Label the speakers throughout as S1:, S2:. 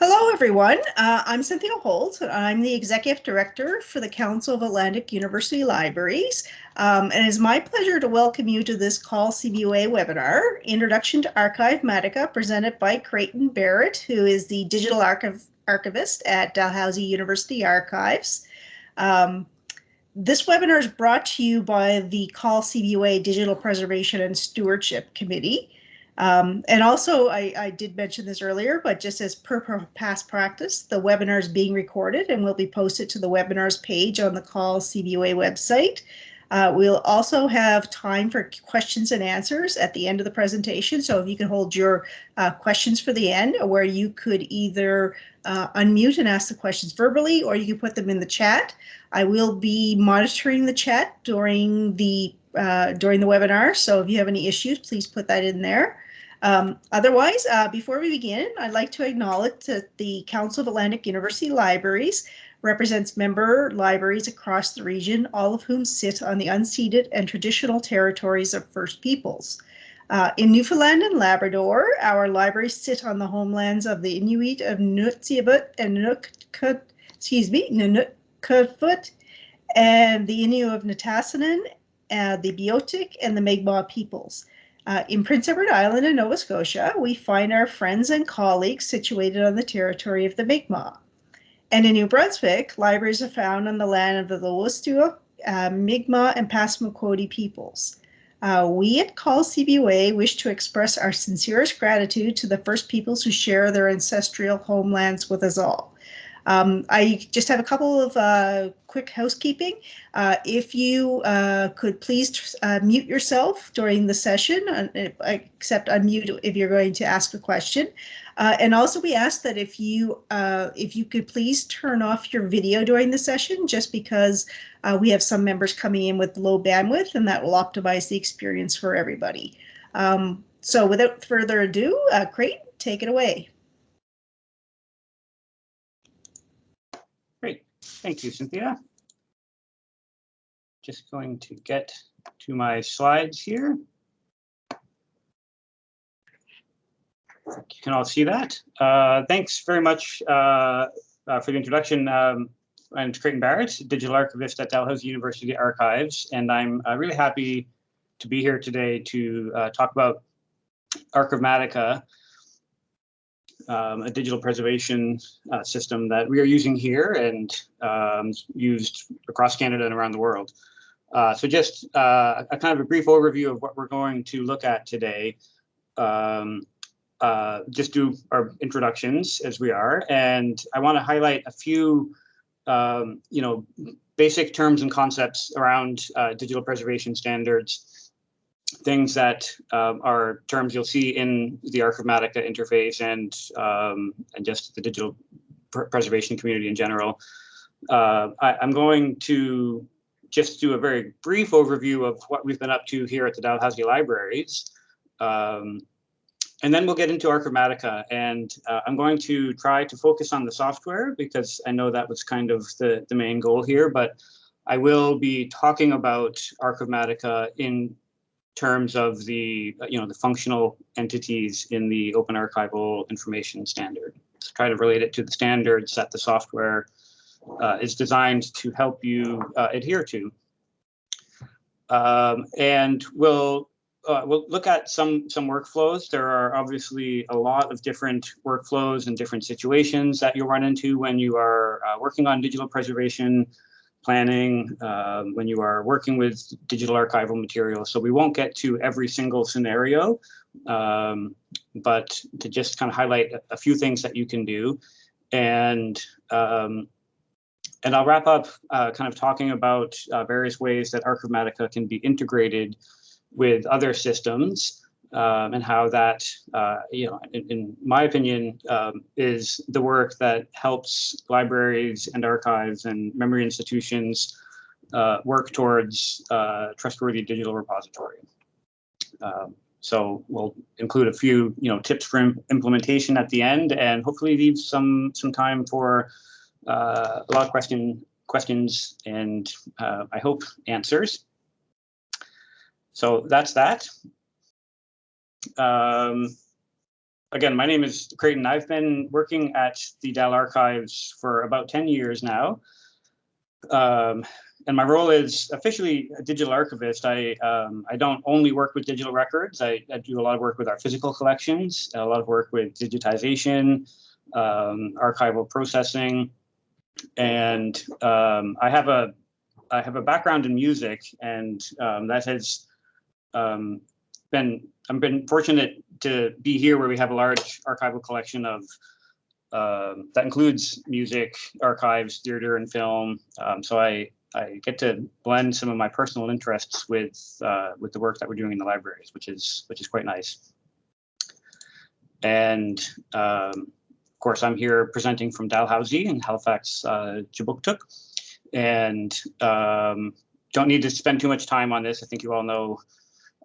S1: Hello, everyone. Uh, I'm Cynthia Holt. I'm the Executive Director for the Council of Atlantic University Libraries. Um, and it's my pleasure to welcome you to this CAUL CBUA webinar, Introduction to Archivematica, presented by Creighton Barrett, who is the Digital Archiv Archivist at Dalhousie University Archives. Um, this webinar is brought to you by the CAUL CBUA Digital Preservation and Stewardship Committee. Um, and also, I, I, did mention this earlier, but just as per, past practice, the webinar is being recorded and will be posted to the webinars page on the CAUL CBUA website. Uh, we'll also have time for questions and answers at the end of the presentation. So if you can hold your uh, questions for the end where you could either uh, unmute and ask the questions verbally or you can put them in the chat. I will be monitoring the chat during the uh, during the webinar. So if you have any issues, please put that in there. Um, otherwise, uh, before we begin, I'd like to acknowledge that the Council of Atlantic University Libraries represents member libraries across the region, all of whom sit on the unceded and traditional territories of First Peoples. Uh, in Newfoundland and Labrador, our libraries sit on the homelands of the Inuit of Nunatsiavut and Nunukut, excuse me, NunatuKavut, and the Innu of Nitassinan, uh, the Beothuk, and the Mi'kmaq peoples. Uh, in Prince Edward Island in Nova Scotia, we find our friends and colleagues situated on the territory of the Mi'kmaq. And in New Brunswick, libraries are found on the land of the Wolastoq, uh, Mi'kmaq, and Passamaquoddy peoples. Uh, we at CAUL CBUA wish to express our sincerest gratitude to the First Peoples who share their ancestral homelands with us all. Um, I just have a couple of uh, quick housekeeping. Uh, if you uh, could please uh, mute yourself during the session, uh, except unmute if you're going to ask a question. And also we ask that if you if you could please turn off your video during the session, just because we have some members coming in with low bandwidth and that will optimize the experience for everybody. Um, so without further ado, uh, take it away.
S2: Thank you, Cynthia. Just going to get to my slides here. You can all see that. Uh, thanks very much uh, uh, for the introduction. Um, I'm Creighton Barrett, digital archivist at Dalhousie University Archives, and I'm uh, really happy to be here today to uh, talk about Archivematica, um, a digital preservation uh, system that we are using here and um, used across Canada and around the world. Uh, so just uh, a kind of a brief overview of what we're going to look at today. Um, uh, just do our introductions as we are, and I want to highlight a few, um, you know, basic terms and concepts around uh, digital preservation standards things that um, are terms you'll see in the Archivematica interface and um, and just the digital pr preservation community in general. Uh, I, am going to just do a very brief overview of what we've been up to here at the Dalhousie Libraries. Um, and then we'll get into Archivematica and uh, I'm going to try to focus on the software because I know that was kind of the, the main goal here, but I will be talking about Archivematica in terms of the you know the functional entities in the open archival information standard. Try to relate it to the standards that the software uh, is designed to help you uh, adhere to. Um, and we'll uh, we'll look at some some workflows. There are obviously a lot of different workflows and different situations that you'll run into when you are uh, working on digital preservation planning, um, when you are working with digital archival material. So we won't get to every single scenario, um, but to just kind of highlight a, few things that you can do. And um, and I'll wrap up uh, kind of talking about uh, various ways that Archivematica can be integrated with other systems um, and how that, uh, you know, in, in my opinion, um, is the work that helps libraries and archives and memory institutions uh, work towards uh, trustworthy digital repository. Um, so we'll include a few, you know, tips for implementation at the end, and hopefully leave some some time for uh, a lot of question questions and uh, I hope answers. So that's that. Um, again, my name is Creighton. I've been working at the Dal Archives for about 10 years now. Um, and my role is officially a digital archivist. I um, I don't only work with digital records. I, I, do a lot of work with our physical collections, a lot of work with digitization, um, archival processing, and um, I have a I have a background in music, and um, that has um, been I've been fortunate to be here where we have a large archival collection of um, that includes music, archives, theater, and film. Um, so I I get to blend some of my personal interests with uh, with the work that we're doing in the libraries, which is which is quite nice. And um, of course, I'm here presenting from Dalhousie in Halifax, uh, Kjipuktuk, and um, don't need to spend too much time on this. I think you all know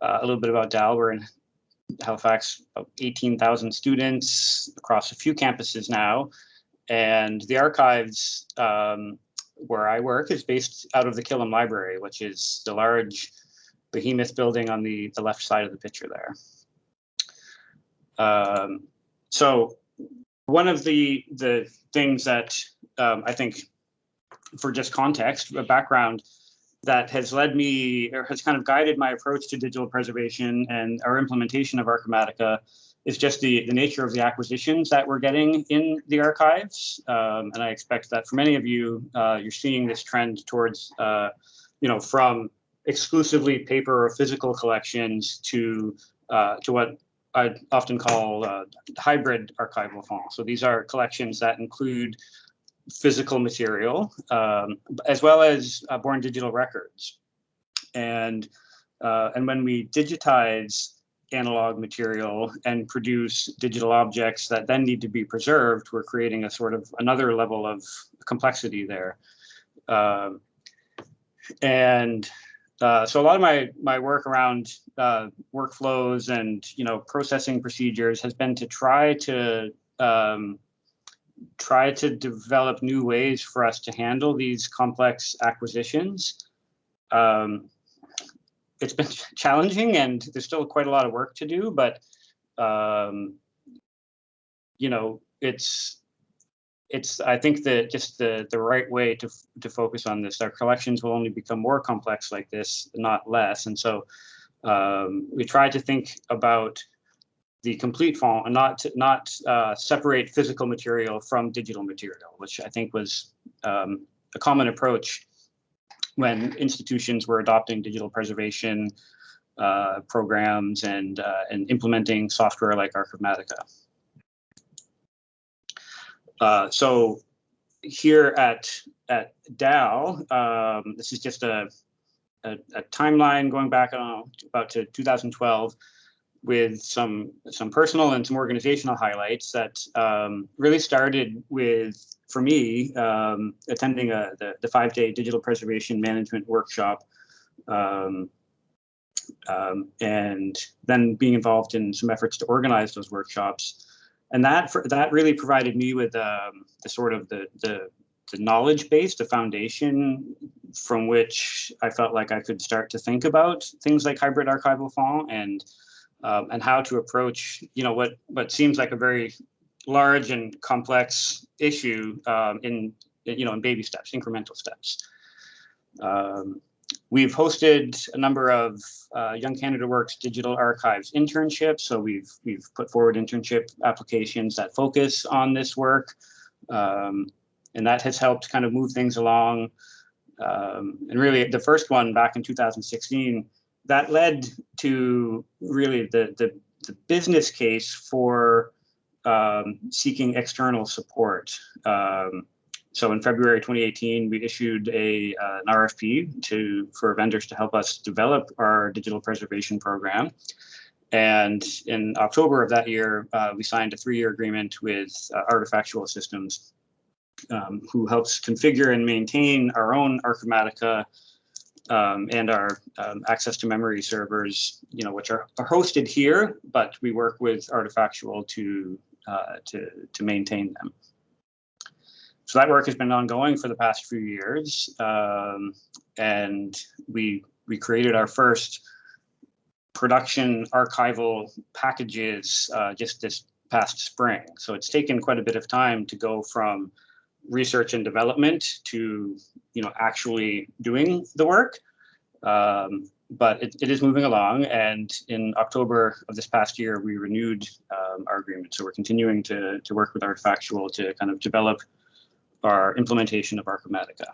S2: uh, a little bit about Dal. We're in Halifax, about 18,000 students across a few campuses now. And the archives um, where I work is based out of the Killam Library, which is the large behemoth building on the, the left side of the picture there. Um, so one of the the things that um, I think, for just context, a background, that has led me or has kind of guided my approach to digital preservation and our implementation of Archivematica is just the, the nature of the acquisitions that we're getting in the archives. Um, and I expect that for many of you, uh, you're seeing this trend towards, uh, you know, from exclusively paper or physical collections to uh, to what I often call uh, hybrid archival fonds. So these are collections that include physical material um, as well as uh, born digital records. And uh, and when we digitize analog material and produce digital objects that then need to be preserved, we're creating a sort of another level of complexity there. Um, and uh, so a lot of my my work around uh, workflows and you know processing procedures has been to try to um, try to develop new ways for us to handle these complex acquisitions. Um, it's been challenging and there's still quite a lot of work to do, but um, you know, it's it's I think that just the the right way to to focus on this. Our collections will only become more complex like this, not less. And so um, we try to think about the complete fonds and not not uh, separate physical material from digital material, which I think was um, a common approach when institutions were adopting digital preservation uh, programs and, uh, and implementing software like Archivematica. Uh, so here at, at Dal, um, this is just a, a, a, timeline going back on about to 2012 with some some personal and some organizational highlights that um, really started with for me, um, attending a, the, the five day digital preservation management workshop um, um, and then being involved in some efforts to organize those workshops. And that for, that really provided me with um, the sort of the, the, the knowledge base, the foundation from which I felt like I could start to think about things like hybrid archival fonds and um, and how to approach, you know, what what seems like a very large and complex issue um, in you know in baby steps, incremental steps. Um, we've hosted a number of uh, Young Canada Works digital archives internships. So we've we've put forward internship applications that focus on this work, um, and that has helped kind of move things along. Um, and really, the first one back in 2016 that led to really the the, the business case for um, seeking external support. Um, so in February 2018, we issued a uh, an RFP to for vendors to help us develop our digital preservation program. And in October of that year, uh, we signed a three-year agreement with uh, Artifactual Systems, um, who helps configure and maintain our own Archivematica um, and our um, access to memory servers, you know, which are, are hosted here, but we work with Artifactual to uh, to, to maintain them. So that work has been ongoing for the past few years. Um, and we, we created our first production archival packages uh, just this past spring. So it's taken quite a bit of time to go from research and development to you know actually doing the work. Um, but it, it is moving along, and in October of this past year, we renewed um, our agreement. So we're continuing to to work with Artifactual to kind of develop our implementation of Archivematica.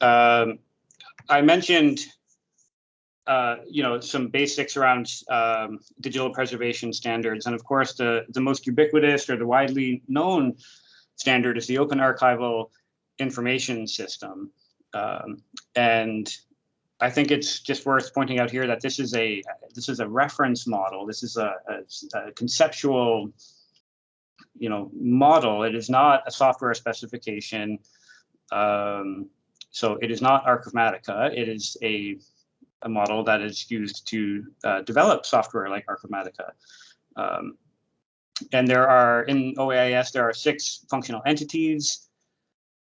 S2: Um, I mentioned uh, you know, some basics around um, digital preservation standards. And of course, the, the most ubiquitous or the widely known standard is the Open Archival Information System. Um, and I think it's just worth pointing out here that this is a this is a reference model. This is a, a, a conceptual, you know, model. It is not a software specification. Um, so it is not Archivematica. It is a a model that is used to uh, develop software like Archivematica. Um, and there are, in OAIS, there are six functional entities,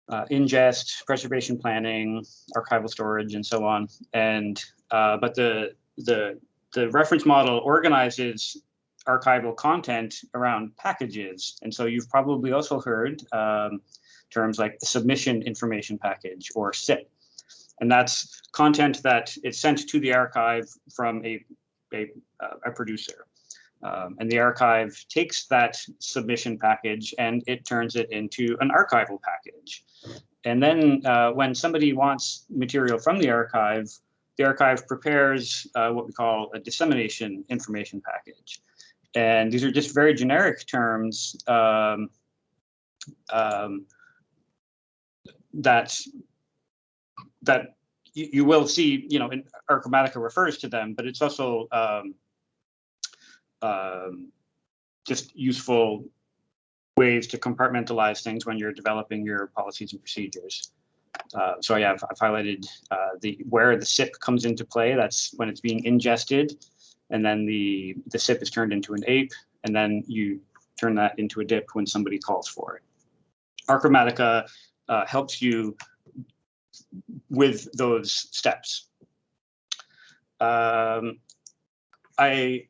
S2: uh, ingest, preservation planning, archival storage, and so on. And, uh, but the, the, the reference model organizes archival content around packages. And so you've probably also heard um, terms like submission information package or SIP and that's content that is sent to the archive from a, a, a producer. Um, and the archive takes that submission package and it turns it into an archival package. And then uh, when somebody wants material from the archive, the archive prepares uh, what we call a dissemination information package. And these are just very generic terms um, um, that that you, you will see, you know, in Archivematica refers to them, but it's also um, um, just useful ways to compartmentalize things when you're developing your policies and procedures. Uh, so yeah, I've, I've highlighted uh, the where the SIP comes into play. That's when it's being ingested, and then the the SIP is turned into an AIP, and then you turn that into a DIP when somebody calls for it. Archivematica uh, helps you with those steps. Um, I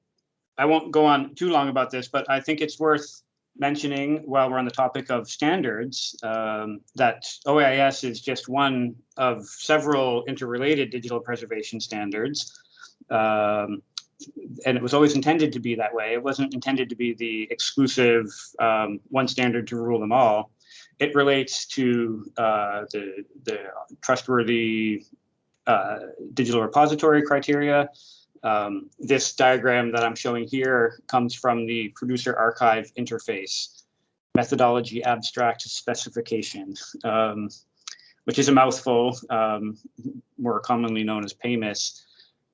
S2: I won't go on too long about this, but I think it's worth mentioning while we're on the topic of standards um, that OAIS is just one of several interrelated digital preservation standards. Um, and it was always intended to be that way. It wasn't intended to be the exclusive um, one standard to rule them all it relates to uh, the, the trustworthy uh, digital repository criteria. Um, this diagram that I'm showing here comes from the producer archive interface methodology abstract specification, um, which is a mouthful, um, more commonly known as PAIMAS.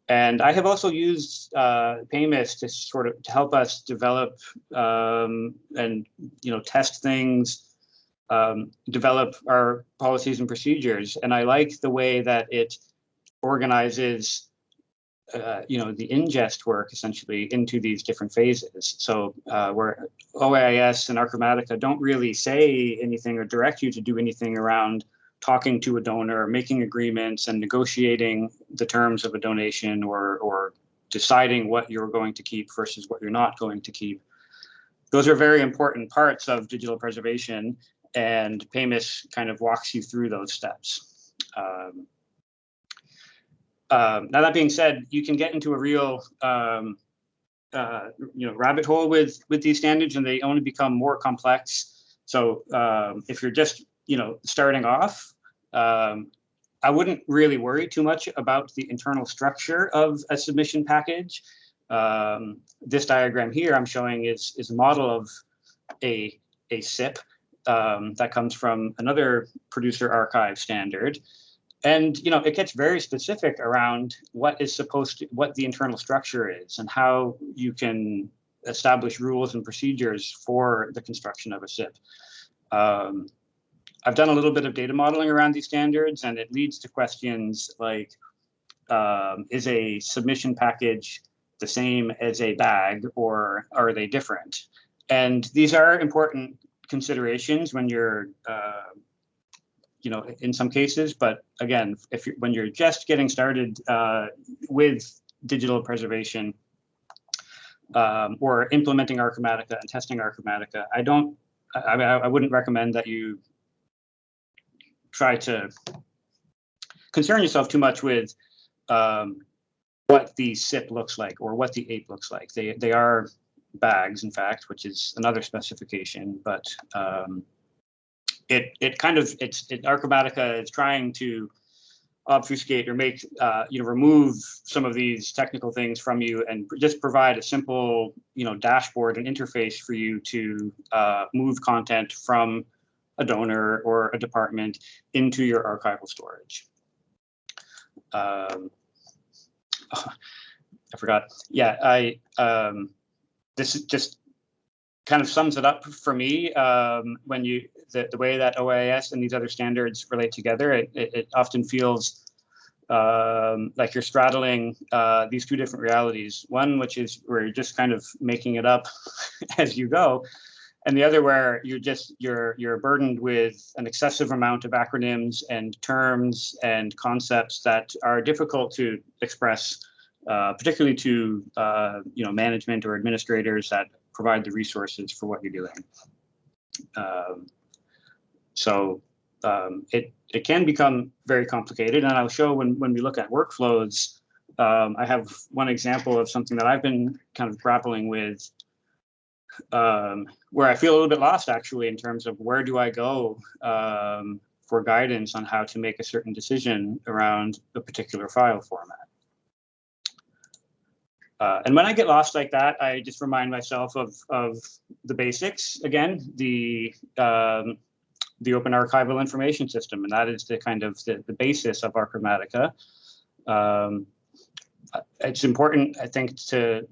S2: And I have also used uh, PAIMAS to sort of to help us develop um, and you know test things um, develop our policies and procedures. And I like the way that it organizes, uh, you know, the ingest work essentially into these different phases. So uh, where OAIS and Archivematica don't really say anything or direct you to do anything around talking to a donor, making agreements and negotiating the terms of a donation or, or deciding what you're going to keep versus what you're not going to keep. Those are very important parts of digital preservation and PAIMAS kind of walks you through those steps. Um, um, now that being said, you can get into a real um, uh, you know rabbit hole with with these standards, and they only become more complex. So um, if you're just you know starting off, um, I wouldn't really worry too much about the internal structure of a submission package. Um, this diagram here I'm showing is is a model of a a SIP um, that comes from another producer archive standard. And you know, it gets very specific around what is supposed to, what the internal structure is and how you can establish rules and procedures for the construction of a SIP. Um, I've done a little bit of data modeling around these standards and it leads to questions like, um, is a submission package the same as a bag or are they different? And these are important considerations when you're, uh, you know, in some cases. But again, if you're, when you're just getting started uh, with digital preservation, um, or implementing Archivematica and testing Archivematica, I don't, I, I, I wouldn't recommend that you try to concern yourself too much with um, what the SIP looks like or what the AIP looks like. They, they are bags, in fact, which is another specification, but um, it, it kind of, it's, it, Archivematica is trying to obfuscate or make, uh, you know, remove some of these technical things from you and just provide a simple, you know, dashboard and interface for you to uh, move content from a donor or a department into your archival storage. Um, I forgot. Yeah, I um, this is just kind of sums it up for me um, when you the, the way that OAIS and these other standards relate together. It, it, it often feels um, like you're straddling uh, these two different realities. One, which is where you're just kind of making it up as you go, and the other where you're just you're you're burdened with an excessive amount of acronyms and terms and concepts that are difficult to express, particularly to uh, you know management or administrators that provide the resources for what you're doing. Um, so um, it it can become very complicated, and I'll show when when we look at workflows. Um, I have one example of something that I've been kind of grappling with um, where I feel a little bit lost actually in terms of where do I go um, for guidance on how to make a certain decision around a particular file format. Uh, and when I get lost like that, I just remind myself of, of the basics again, the um, the Open Archival Information System, and that is the kind of the, the basis of Archivematica. Um, it's important, I think, to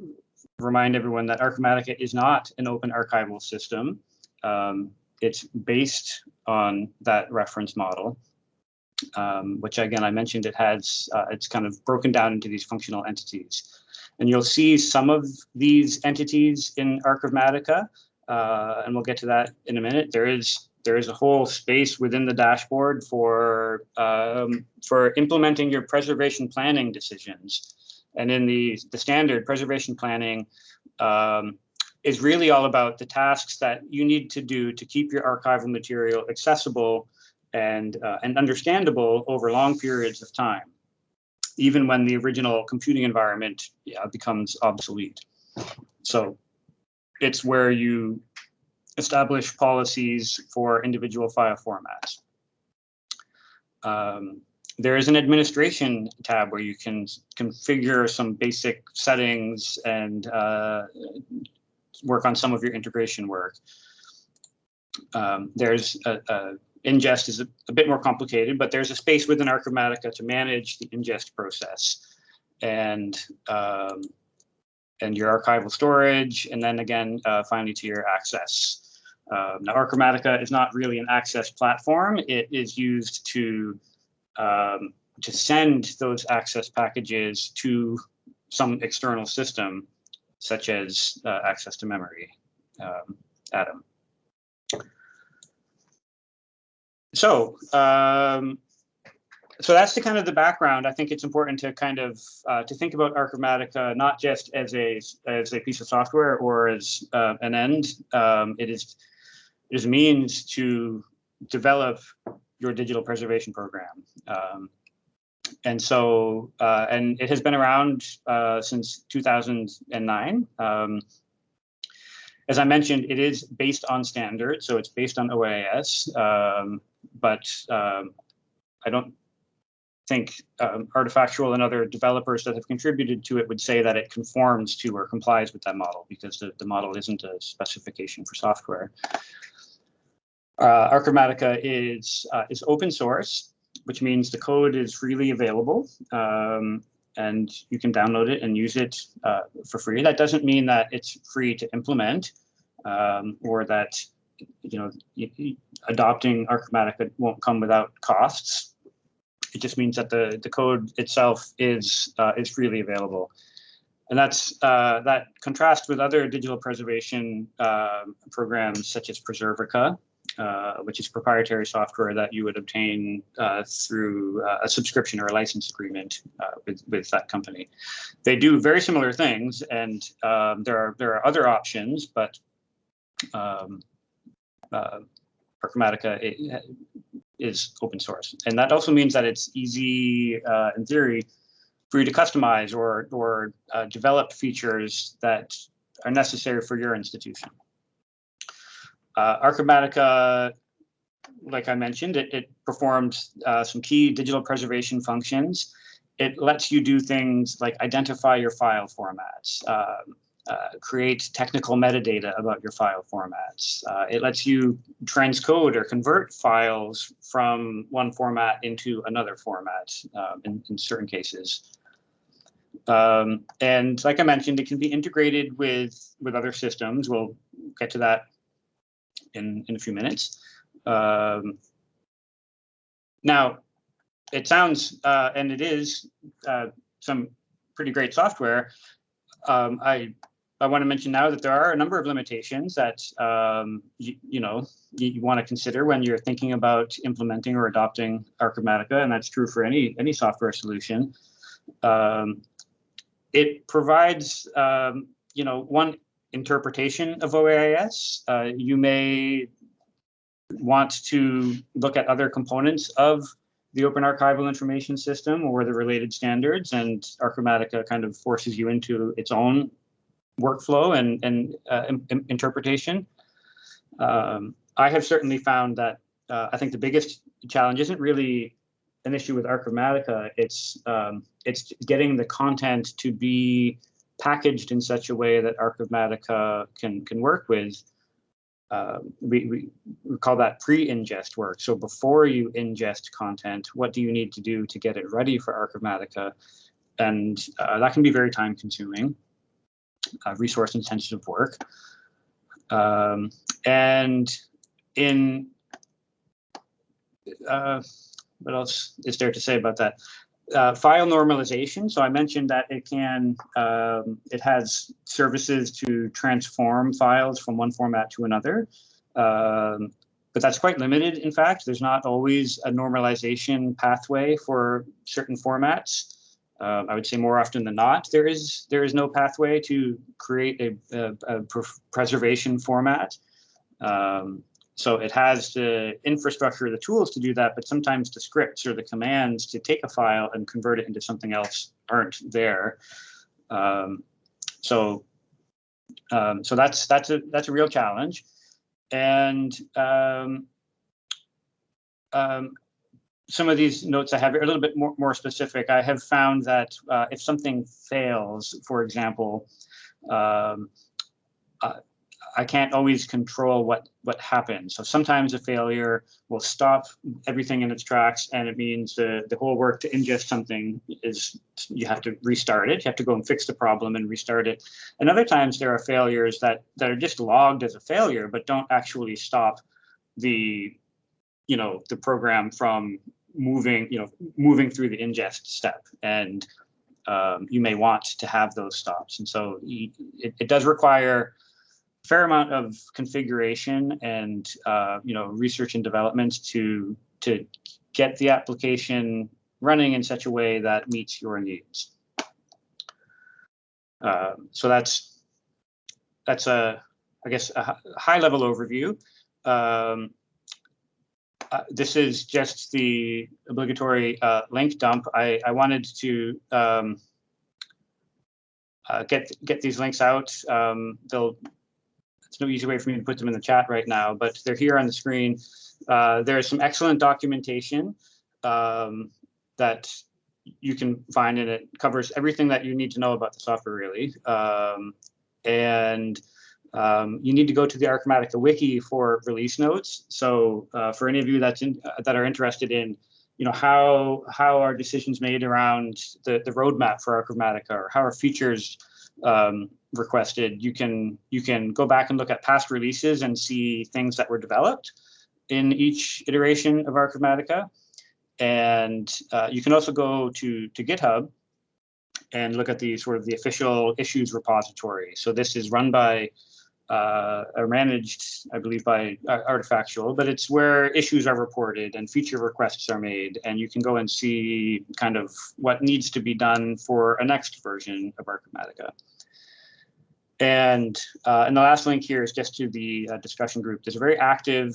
S2: remind everyone that Archivematica is not an open archival system. Um, it's based on that reference model, um, which again, I mentioned it has, uh, it's kind of broken down into these functional entities. And you'll see some of these entities in Archivematica, uh, and we'll get to that in a minute. There is there is a whole space within the dashboard for um, for implementing your preservation planning decisions. And in the, the standard preservation planning um, is really all about the tasks that you need to do to keep your archival material accessible and, uh, and understandable over long periods of time, even when the original computing environment yeah, becomes obsolete. So it's where you establish policies for individual file formats. Um, there is an administration tab where you can configure some basic settings and uh, work on some of your integration work. Um, there's a, a ingest is a, a, bit more complicated, but there's a space within Archivematica to manage the ingest process and um, and your archival storage, and then again, uh, finally to your access. Um, now, Archivematica is not really an access platform. It is used to um, to send those access packages to some external system, such as uh, access to memory, um, Atom. So, um, so that's the kind of the background. I think it's important to kind of uh, to think about Archivematica not just as a as a piece of software or as uh, an end. Um, it is it is a means to develop your digital preservation program. Um, and so, uh, and it has been around uh, since 2009. Um, as I mentioned, it is based on standards, so it's based on OAIS, um, but um, I don't think um, Artifactual and other developers that have contributed to it would say that it conforms to or complies with that model because the, the model isn't a specification for software. Uh, Archivematica is uh, is open source, which means the code is freely available, um, and you can download it and use it uh, for free. That doesn't mean that it's free to implement, um, or that you know adopting Archivematica won't come without costs. It just means that the the code itself is uh, is freely available and that's uh, that contrasts with other digital preservation uh, programs such as Preservica, uh, which is proprietary software that you would obtain uh, through uh, a subscription or a license agreement with with that company. They do very similar things, and um, there are there are other options, but um, uh, Archivematica i- is open source, and that also means that it's easy, uh, in theory, for you to customize or or uh, develop features that are necessary for your institution. Uh, Archivematica, like I mentioned, it, it performs uh, some key digital preservation functions. It lets you do things like identify your file formats, um, uh, create technical metadata about your file formats. Uh, it lets you transcode or convert files from one format into another format um, in, in certain cases. Um, and like I mentioned, it can be integrated with with other systems. We'll get to that in in a few minutes. Um, now, it sounds uh, and it is uh, some pretty great software. Um, I I want to mention now that there are a number of limitations that um, you, you know you, you want to consider when you're thinking about implementing or adopting Archivematica, and that's true for any any software solution. Um, it provides, um, you know, one interpretation of OAIS. Uh, you may want to look at other components of the Open Archival Information System or the related standards, and Archivematica kind of forces you into its own workflow and, and uh, interpretation. Um, I have certainly found that uh, I think the biggest challenge isn't really an issue with Archivematica. It's um, it's getting the content to be packaged in such a way that Archivematica can can work with. Uh, we, we, call that pre-ingest work. So before you ingest content, what do you need to do to get it ready for Archivematica? And uh, that can be very time consuming, uh, resource intensive work. Um, and in uh, what else is there to say about that? Uh, file normalization. So I mentioned that it can, um, it has services to transform files from one format to another. Um, but that's quite limited, in fact. There's not always a normalization pathway for certain formats. Uh, I would say more often than not, there is there is no pathway to create a, a, a pr- preservation format. Um, so it has the infrastructure, the tools to do that, but sometimes the scripts or the commands to take a file and convert it into something else aren't there. Um, so, um, so that's that's a that's a real challenge, and um, um, some of these notes I have are a little bit more more specific. I have found that uh, if something fails, for example. Um, uh, I can't always control what what happens. So sometimes a failure will stop everything in its tracks, and it means the the whole work to ingest something is you have to restart it. You have to go and fix the problem and restart it. And other times there are failures that that are just logged as a failure, but don't actually stop the you know the program from moving you know moving through the ingest step and um, you may want to have those stops and so it, it does require a fair amount of configuration and uh, you know research and development to to get the application running in such a way that meets your needs. Uh, so that's that's a I guess a high level overview. Um, uh, this is just the obligatory uh, link dump. I, I wanted to um, uh, get get these links out. Um, they'll it's no easy way for me to put them in the chat right now, but they're here on the screen. Uh, there's some excellent documentation um, that you can find, and it covers everything that you need to know about the software, really. Um, and um, you need to go to the Archivematica wiki for release notes. So uh, for any of you that's in, uh, that are interested in, you know, how how are decisions made around the the roadmap for Archivematica, or how are features um, requested, you can you can go back and look at past releases and see things that were developed in each iteration of Archivematica. And uh, you can also go to to GitHub and look at the sort of the official issues repository. So this is run by uh, are managed, I believe, by uh, Artifactual, but it's where issues are reported and feature requests are made, and you can go and see kind of what needs to be done for a next version of Archivematica. And uh, and the last link here is just to the uh, discussion group. There's a very active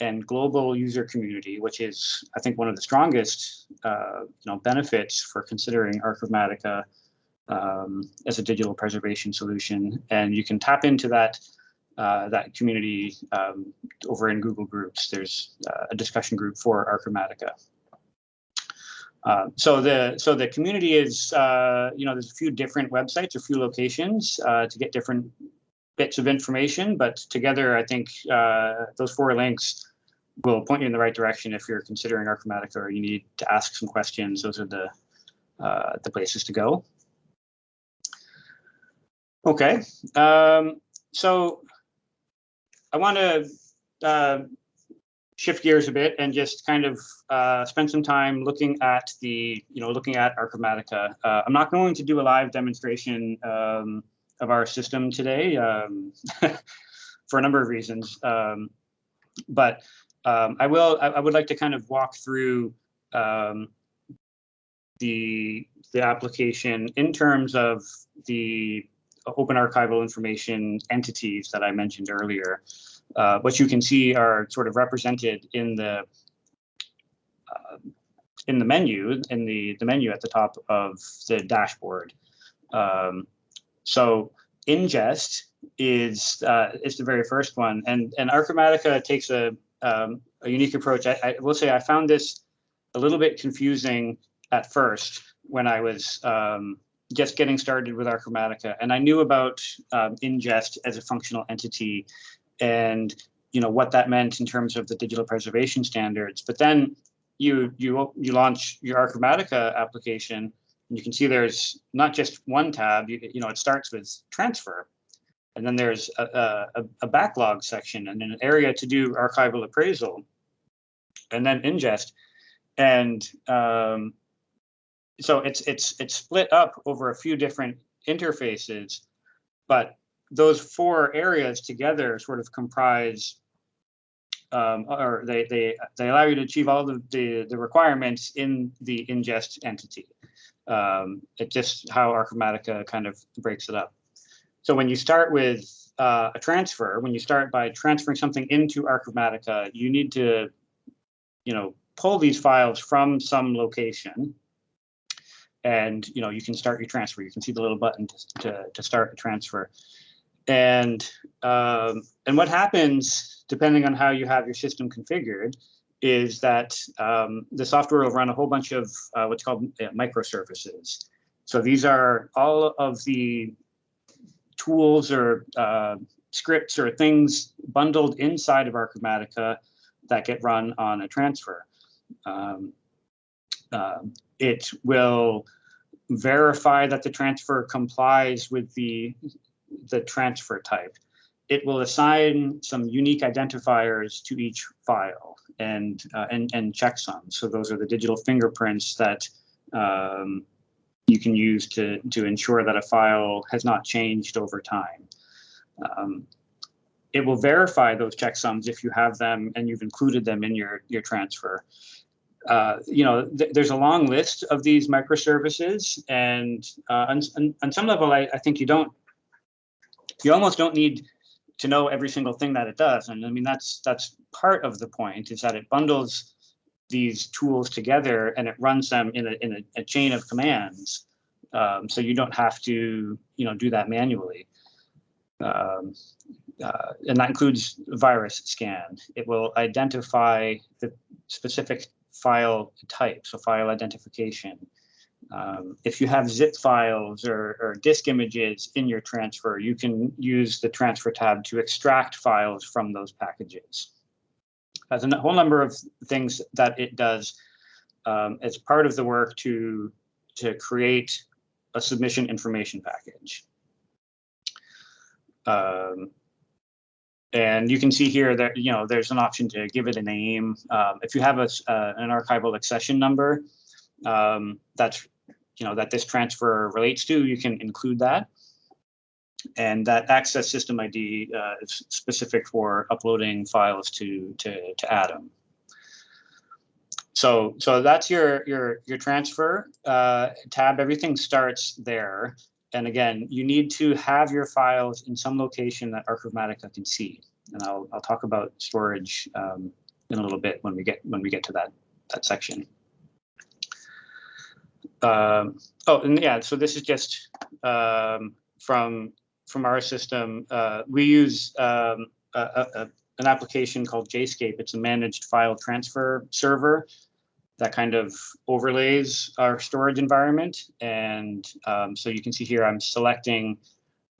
S2: and global user community, which is, I think, one of the strongest, uh, you know, benefits for considering Archivematica um, as a digital preservation solution. And you can tap into that uh, that community um, over in Google Groups. There's uh, a discussion group for Archivematica. Uh, so the so the community is uh, you know there's a few different websites, a few locations uh, to get different bits of information, but together I think uh, those four links will point you in the right direction if you're considering Archivematica or you need to ask some questions. Those are the the places to go. Okay, um, so I want to uh, shift gears a bit and just kind of uh, spend some time looking at the, you know, looking at Archivematica. Uh, I'm not going to do a live demonstration um, of our system today um, for a number of reasons, um, but um, I will. I, I, would like to kind of walk through um, the the application in terms of the open archival information entities that I mentioned earlier. Uh, what you can see are sort of represented in the uh, in the menu, in the, the menu at the top of the dashboard. Um, so ingest is uh, is the very first one, and and Archivematica takes a um, a unique approach. I, I, will say I found this a little bit confusing at first when I was um, just getting started with Archivematica, and I knew about um, ingest as a functional entity, and you know what that meant in terms of the digital preservation standards. But then you you you launch your Archivematica application, and you can see there's not just one tab. You you know it starts with transfer, and then there's a, a, a backlog section and an area to do archival appraisal, and then ingest, and um, so it's it's it's split up over a few different interfaces, but those four areas together sort of comprise um, or they, they they allow you to achieve all the, the, the requirements in the ingest entity. Um, it's just how Archivematica kind of breaks it up. So when you start with uh, a transfer, when you start by transferring something into Archivematica, you need to, you know, pull these files from some location and you know you can start your transfer. You can see the little button to, to, to start the transfer. And um, and what happens depending on how you have your system configured is that um, the software will run a whole bunch of uh, what's called uh, microservices. So these are all of the tools or uh, scripts or things bundled inside of Archivematica that get run on a transfer. Um, uh, it will verify that the transfer complies with the, the transfer type. It will assign some unique identifiers to each file and, uh, and, and checksums. So those are the digital fingerprints that um, you can use to, to ensure that a file has not changed over time. Um, it will verify those checksums if you have them and you've included them in your, your transfer uh, you know, th there's a long list of these microservices, and uh, on, on, on, some level, I, I, think you don't, you almost don't need to know every single thing that it does. And I mean, that's that's part of the point is that it bundles these tools together and it runs them in a in a, a chain of commands, um, so you don't have to you know do that manually. Um, uh, and that includes virus scan. It will identify the specific file type, so file identification. Um, if you have zip files or, or, disk images in your transfer, you can use the transfer tab to extract files from those packages. There's a whole number of things that it does um, as part of the work to, to create a submission information package. Um, and you can see here that, you know, there's an option to give it a name. Um, if you have a, uh, an archival accession number um, that's, you know, that this transfer relates to, you can include that. and that access system ID uh, is specific for uploading files to to to Atom. So so that's your your your transfer uh, tab. Everything starts there. And again, you need to have your files in some location that Archivematica can see. And I'll I'll talk about storage um, in a little bit when we get when we get to that that section. Um, oh, and yeah, so this is just um, from from our system. Uh, we use um, a, a, an application called JScape. It's a managed file transfer server that kind of overlays our storage environment. And um, so you can see here, I'm selecting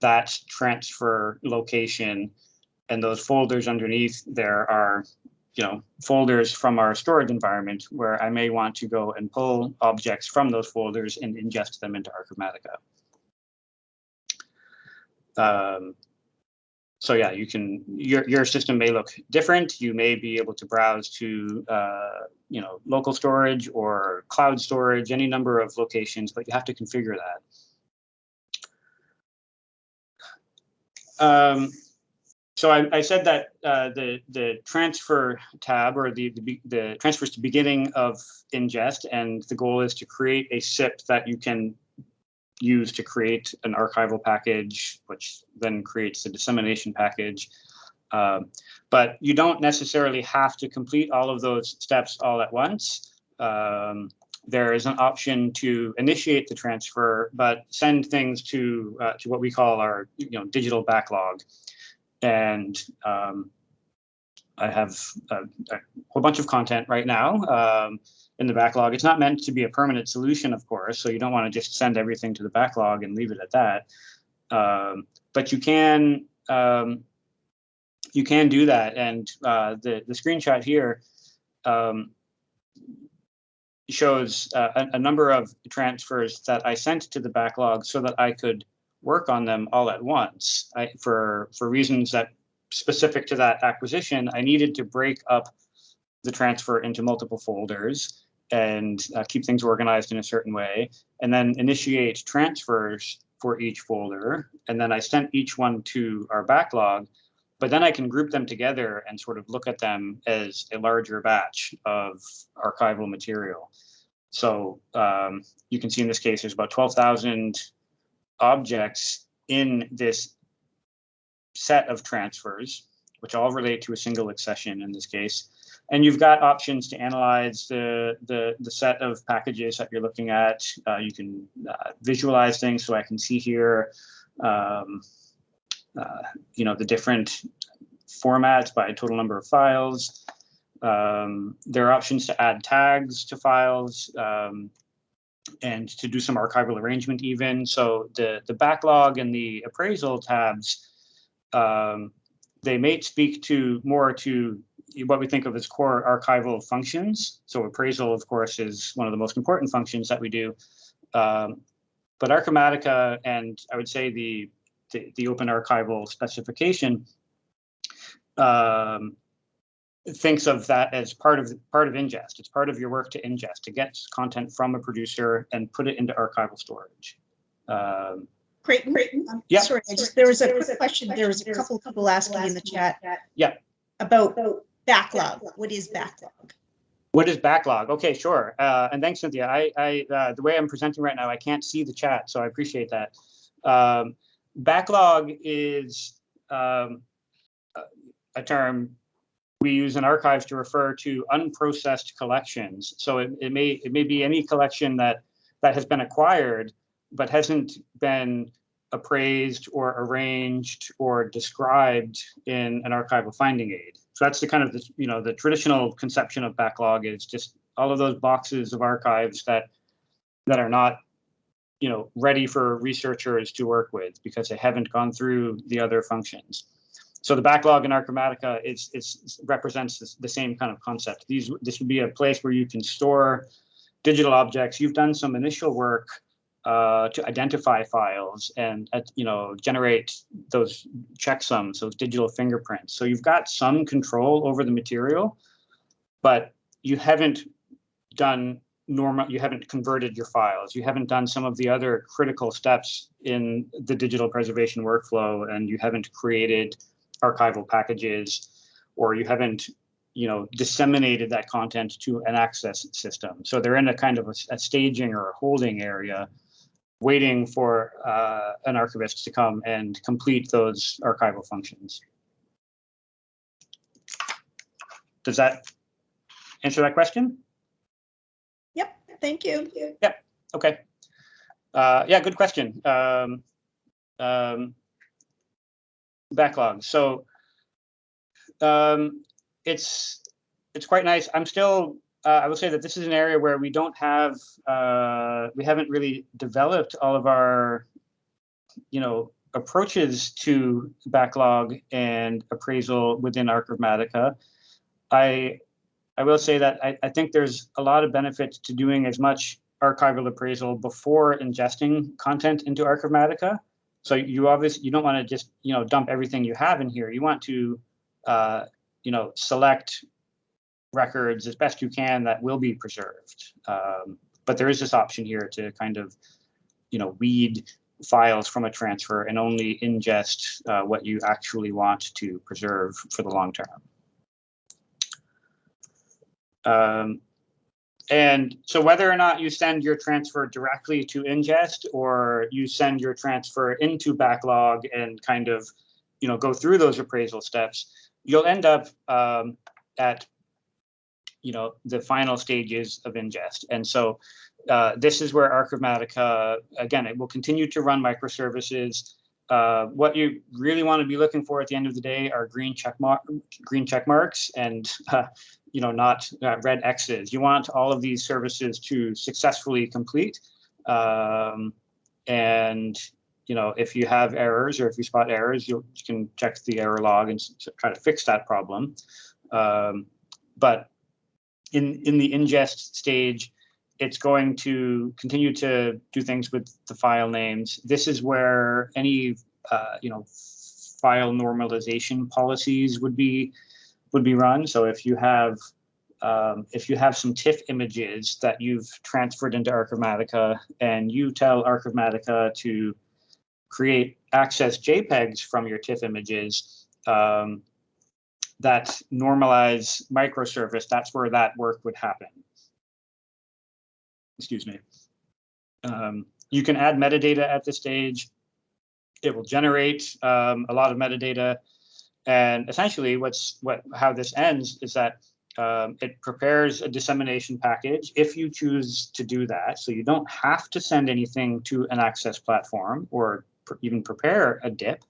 S2: that transfer location and those folders underneath there are you know, folders from our storage environment where I may want to go and pull objects from those folders and ingest them into Archivematica. Um, so yeah, you can, your, your system may look different. You may be able to browse to, uh, you know, local storage or cloud storage, any number of locations, but you have to configure that. Um, so I, I, said that uh, the the transfer tab or the, the, the transfers to beginning of ingest, and the goal is to create a SIP that you can use to create an archival package, which then creates the dissemination package. Um, but you don't necessarily have to complete all of those steps all at once. Um, there is an option to initiate the transfer, but send things to uh, to what we call our you know digital backlog and um, I have a, a, whole bunch of content right now um, in the backlog. It's not meant to be a permanent solution, of course, so you don't want to just send everything to the backlog and leave it at that. Um, but you can um, you can do that, and uh, the the screenshot here um, shows uh, a, a number of transfers that I sent to the backlog so that I could work on them all at once. I, for for reasons that specific to that acquisition, I needed to break up the transfer into multiple folders and uh, keep things organized in a certain way, and then initiate transfers for each folder. And then I sent each one to our backlog, but then I can group them together and sort of look at them as a larger batch of archival material. So um, you can see in this case, there's about 12,000 objects in this set of transfers, which all relate to a single accession in this case. And you've got options to analyze the, the, the set of packages that you're looking at. Uh, you can uh, visualize things so I can see here, um, uh, you know, the different formats by total number of files. Um, there are options to add tags to files. Um, and to do some archival arrangement even. So the, the backlog and the appraisal tabs, um, they may speak to more to what we think of as core archival functions. So appraisal, of course, is one of the most important functions that we do. Um, but Archivematica and I would say the, the, the open archival specification um, thinks of that as part of part of ingest. It's part of your work to ingest, to get content from a producer and put it into archival storage. Um,
S1: great, great. Um,
S2: yeah.
S1: Sorry, just, there was a quick question. There was a couple of people asking in the chat.
S2: Yeah.
S1: About backlog. What is backlog?
S2: What is backlog? Okay, sure. Uh, and thanks, Cynthia. I, I uh, the way I'm presenting right now, I can't see the chat, so I appreciate that. Um, backlog is um, a term we use in archives to refer to unprocessed collections. So it, it may it may be any collection that that has been acquired but hasn't been appraised or arranged or described in an archival finding aid. So that's the kind of the, you know the traditional conception of backlog is just all of those boxes of archives that that are not you know ready for researchers to work with because they haven't gone through the other functions. So the backlog in Archivematica is, is represents the same kind of concept. These this would be a place where you can store digital objects. You've done some initial work uh, to identify files and uh, you know generate those checksums, those digital fingerprints. So you've got some control over the material, but you haven't done normal, you haven't converted your files, you haven't done some of the other critical steps in the digital preservation workflow, and you haven't created archival packages, or you haven't, you know, disseminated that content to an access system. So they're in a kind of a, a staging or a holding area, waiting for uh, an archivist to come and complete those archival functions. Does that answer that question?
S1: Yep, thank you.
S2: Yep, okay. Uh, yeah, good question. Um, um, backlog. So um, it's it's quite nice. I'm still. Uh, I will say that this is an area where we don't have. Uh, we haven't really developed all of our, you know, approaches to backlog and appraisal within Archivematica. I I will say that I, I think there's a lot of benefits to doing as much archival appraisal before ingesting content into Archivematica. So you obviously you don't want to just you know dump everything you have in here. You want to uh, you know select records as best you can that will be preserved. Um, but there is this option here to kind of you know weed files from a transfer and only ingest uh, what you actually want to preserve for the long term. Um, and so whether or not you send your transfer directly to ingest or you send your transfer into backlog and kind of, you know, go through those appraisal steps, you'll end up um, at, you know, the final stages of ingest. And so uh, this is where Archivematica, again, it will continue to run microservices. Uh, what you really want to be looking for at the end of the day are green check mark, green check marks, and uh, you know not uh, red X's. You want all of these services to successfully complete, um, and you know if you have errors or if you spot errors, you can check the error log and try to fix that problem. Um, but in in the ingest stage, it's going to continue to do things with the file names. This is where any uh, you know file normalization policies would be would be run. So if you have um, if you have some TIFF images that you've transferred into Archivematica and you tell Archivematica to create access JPEGs from your TIFF images um, that normalize microservice, that's where that work would happen excuse me. Um, you can add metadata at this stage. It will generate um, a lot of metadata. And essentially what's what how this ends is that um, it prepares a dissemination package if you choose to do that. So you don't have to send anything to an access platform or pr even prepare a DIP.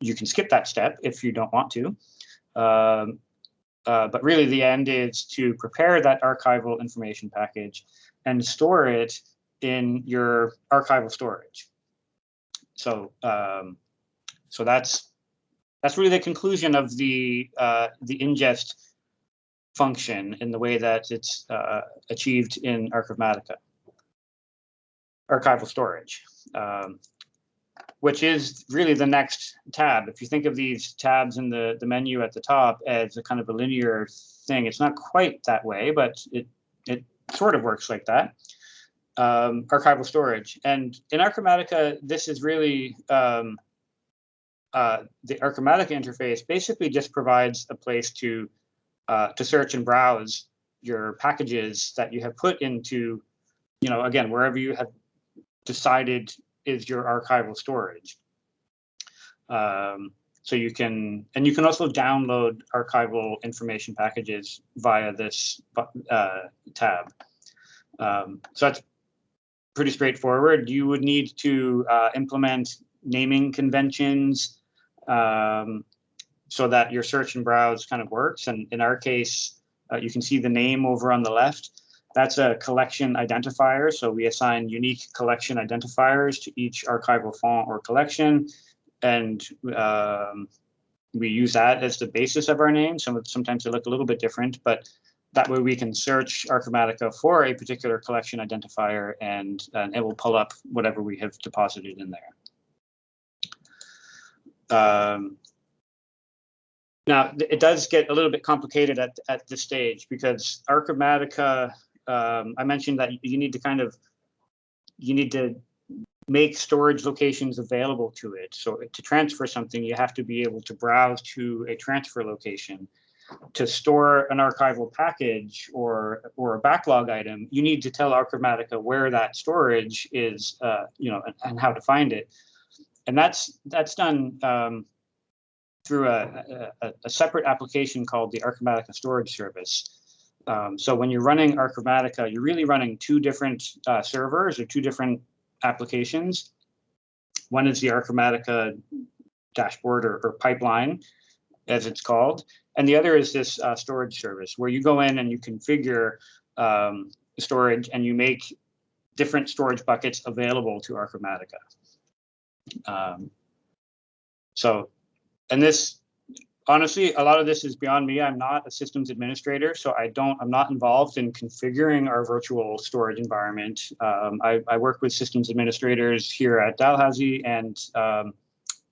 S2: You can skip that step if you don't want to. Um, uh, but really the end is to prepare that archival information package and store it in your archival storage. So um, so that's that's really the conclusion of the uh, the ingest function in the way that it's uh, achieved in Archivematica. Archival storage, um, which is really the next tab. If you think of these tabs in the, the menu at the top as a kind of a linear thing, it's not quite that way, but it, it sort of works like that. Um, archival storage. And in Archivematica, this is really um, uh, the Archivematica interface basically just provides a place to uh, to search and browse your packages that you have put into, you know, again, wherever you have decided is your archival storage. Um, so you can, and you can also download archival information packages via this uh, tab. Um, so that's pretty straightforward. You would need to uh, implement naming conventions um, so that your search and browse kind of works. And in our case, uh, you can see the name over on the left. That's a collection identifier. So we assign unique collection identifiers to each archival fonds or collection. And um, we use that as the basis of our name. Some, sometimes they look a little bit different, but that way we can search Archivematica for a particular collection identifier and, and it will pull up whatever we have deposited in there. Um, now, it does get a little bit complicated at, at this stage because Archivematica um, I mentioned that you need to kind of, you need to make storage locations available to it. So to transfer something, you have to be able to browse to a transfer location. To store an archival package or or a backlog item, you need to tell Archivematica where that storage is, uh, you know, and, and, how to find it. And that's that's done um, through a, a, a, separate application called the Archivematica Storage Service. Um, so when you're running Archivematica, you're really running two different uh, servers or two different applications. One is the Archivematica dashboard or, or pipeline, as it's called, and the other is this uh, storage service where you go in and you configure um, storage and you make different storage buckets available to Archivematica. Um, so, and this, honestly, a lot of this is beyond me. I'm not a systems administrator, so I don't, I'm not involved in configuring our virtual storage environment. Um, I, I, work with systems administrators here at Dalhousie and um,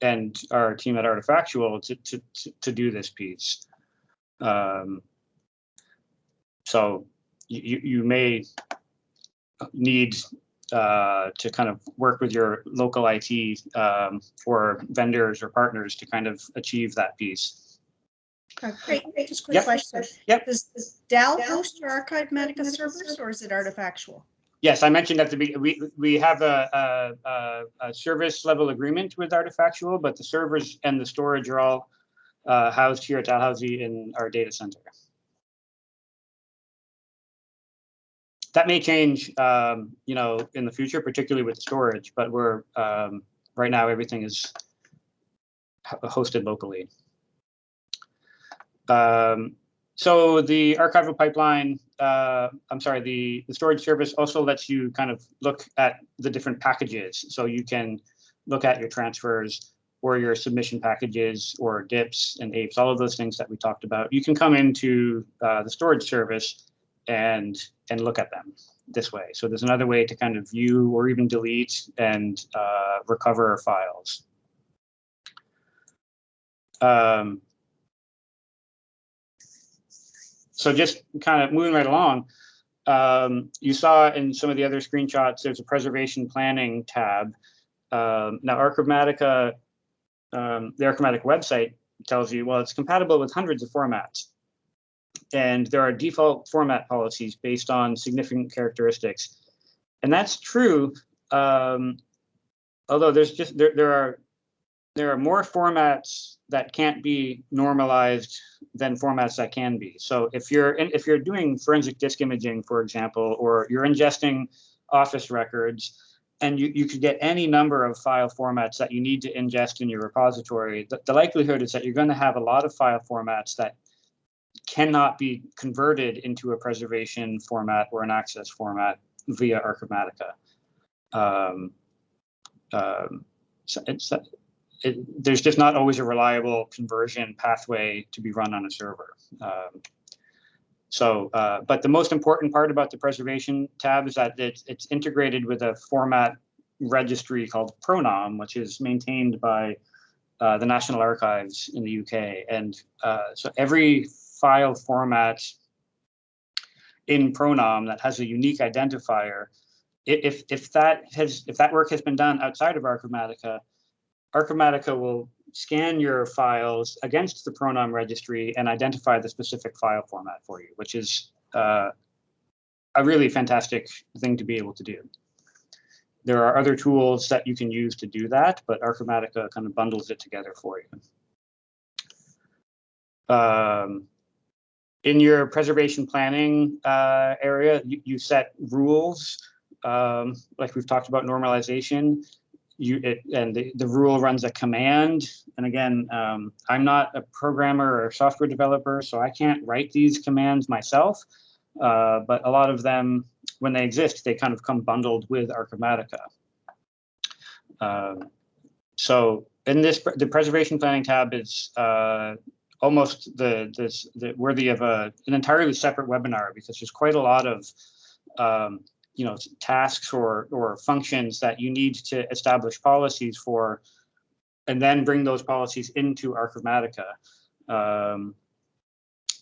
S2: and our team at Artifactual to, to, to, to do this piece. Um, so you, you may need uh, to kind of work with your local IT um, or vendors or partners to kind of achieve that piece.
S1: Uh, great, just quick
S2: yep.
S1: question.
S2: Yep.
S1: Does, does DAL host your Archivematica servers or is it Artifactual?
S2: Yes, I mentioned at the beginning, we, we have a, a, a, service level agreement with Artifactual, but the servers and the storage are all uh, housed here at Dalhousie in our data center. That may change, um, you know, in the future, particularly with storage, but we're um, right now everything is hosted locally. Um, so the archival pipeline, uh, I'm sorry, the, the storage service also lets you kind of look at the different packages. So you can look at your transfers or your submission packages or dips and AIPs, all of those things that we talked about. You can come into uh, the storage service and and look at them this way. So there's another way to kind of view or even delete and uh, recover files. Um, so just kind of moving right along, um, you saw in some of the other screenshots, there's a preservation planning tab. Um, now, Archivematica, um, the Archivematica website tells you, well, it's compatible with hundreds of formats. And there are default format policies based on significant characteristics. And that's true, um, although there's just, there, there are there are more formats that can't be normalized than formats that can be. So if you're in, if you're doing forensic disk imaging, for example, or you're ingesting office records, and you, you could get any number of file formats that you need to ingest in your repository, the, the likelihood is that you're going to have a lot of file formats that cannot be converted into a preservation format or an access format via Archivematica. Um, um, so it's, it, there's just not always a reliable conversion pathway to be run on a server. Um, so, uh, but the most important part about the preservation tab is that it's, it's integrated with a format registry called Pronom, which is maintained by uh, the National Archives in the UK. And uh, so every file format in Pronom that has a unique identifier, if, if that has if that work has been done outside of Archivematica, Archivematica will scan your files against the Pronom registry and identify the specific file format for you, which is uh, a really fantastic thing to be able to do. There are other tools that you can use to do that, but Archivematica kind of bundles it together for you. Um, in your preservation planning uh, area, you, you, set rules, um, like we've talked about normalization you it, and the, the rule runs a command. And again, um, I'm not a programmer or software developer, so I can't write these commands myself. Uh, but a lot of them, when they exist, they kind of come bundled with Archivematica. Uh, so in this, the preservation planning tab is uh, almost the, this, the worthy of a, an entirely separate webinar because there's quite a lot of um, you know tasks or or functions that you need to establish policies for and then bring those policies into Archivematica. Um,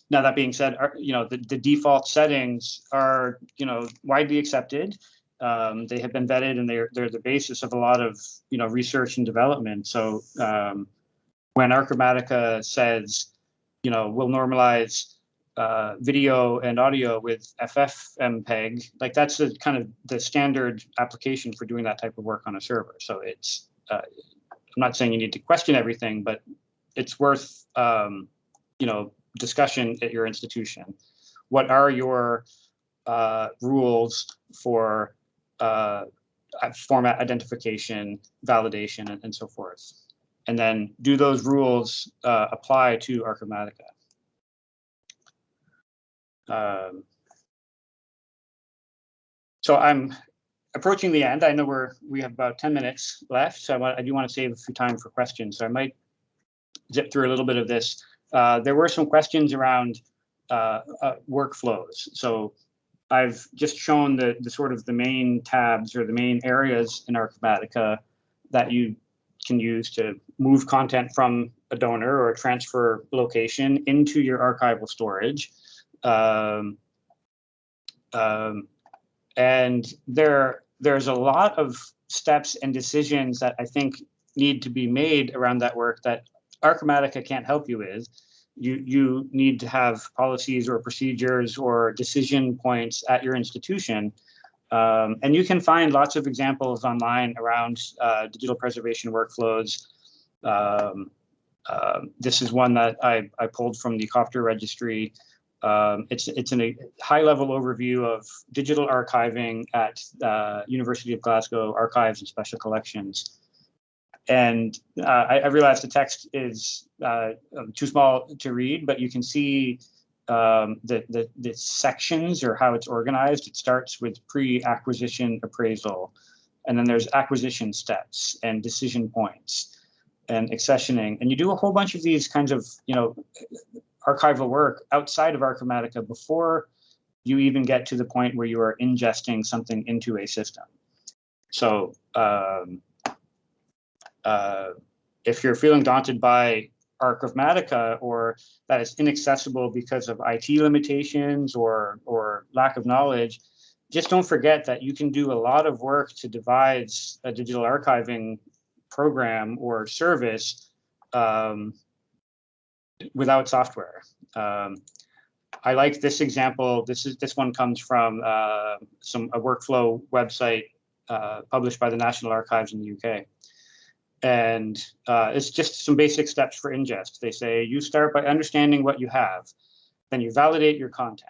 S2: now that being said, you know, the, the default settings are, you know, widely accepted. Um, they have been vetted and they're, they're the basis of a lot of, you know, research and development. So um, when Archivematica says, you know, we'll normalize uh, video and audio with FFmpeg, like that's the kind of the standard application for doing that type of work on a server. So it's, uh, I'm not saying you need to question everything, but it's worth, um, you know, discussion at your institution. What are your uh, rules for uh, format identification, validation, and, and, so forth? And then do those rules uh, apply to Archivematica? Um, so I'm approaching the end. I know we're we have about 10 minutes left, so I, want, I do want to save a few time for questions. So I might zip through a little bit of this. Uh, there were some questions around uh, uh, workflows. So I've just shown the, the sort of the main tabs or the main areas in Archivematica that you can use to move content from a donor or transfer location into your archival storage. Um, um, and there, there's a lot of steps and decisions that I think need to be made around that work that Archivematica can't help you with. You, you need to have policies or procedures or decision points at your institution. Um, and you can find lots of examples online around uh, digital preservation workflows. Um, uh, this is one that I, I pulled from the COPTR registry. Um, it's it's a high level overview of digital archiving at uh, University of Glasgow archives and special collections. And uh, I, I realize the text is uh, um, too small to read, but you can see um, the, the, the sections or how it's organized. It starts with pre-acquisition appraisal, and then there's acquisition steps and decision points and accessioning. And you do a whole bunch of these kinds of, you know, archival work outside of Archivematica before you even get to the point where you are ingesting something into a system. So um, uh, if you're feeling daunted by Archivematica or that it's inaccessible because of IT limitations or, or lack of knowledge, just don't forget that you can do a lot of work to devise a digital archiving program or service um, without software. Um, I like this example. This is this one comes from uh, some a workflow website uh, published by the National Archives in the UK. And uh, it's just some basic steps for ingest. They say you start by understanding what you have, then you validate your content.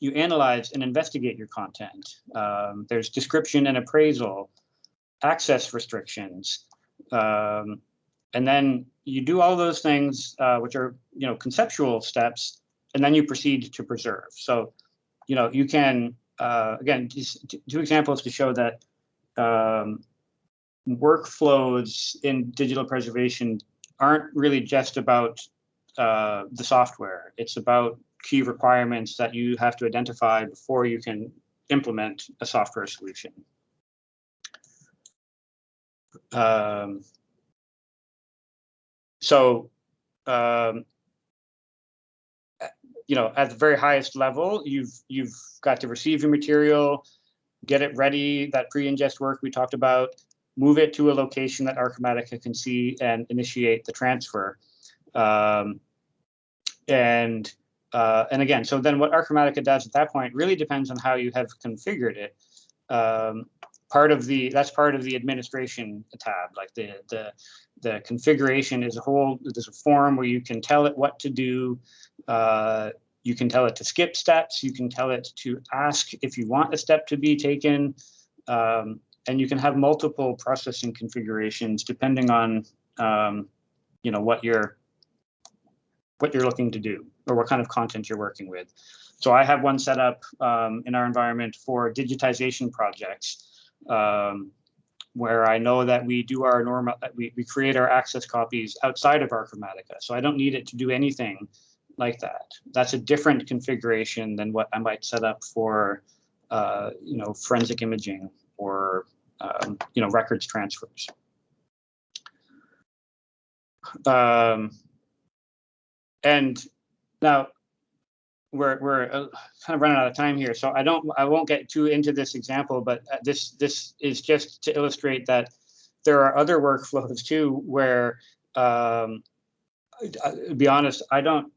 S2: You analyze and investigate your content. Um, there's description and appraisal, access restrictions, um, and then you do all those things, uh, which are you know conceptual steps, and then you proceed to preserve. So, you know, you can uh, again two examples to show that um, workflows in digital preservation aren't really just about uh, the software. It's about key requirements that you have to identify before you can implement a software solution. Um, so, um, you know, at the very highest level, you've you've got to receive your material, get it ready, that pre-ingest work we talked about, move it to a location that Archivematica can see and initiate the transfer. Um, and uh, and again, so then what Archivematica does at that point really depends on how you have configured it. Um, part of the that's part of the administration tab, like the the the configuration is a whole. There's a form where you can tell it what to do. Uh, you can tell it to skip steps. You can tell it to ask if you want a step to be taken. Um, and you can have multiple processing configurations depending on um, you know what you're what you're looking to do or what kind of content you're working with. So I have one set up um, in our environment for digitization projects um, where I know that we do our normal, we, we create our access copies outside of Archivematica. So I don't need it to do anything like that. That's a different configuration than what I might set up for, uh, you know, forensic imaging or um, you know records transfers. Um, and Now, we're, we're uh, kind of running out of time here, so I don't, I won't get too into this example, but uh, this, this is just to illustrate that there are other workflows too where, um, uh, to be honest, I don't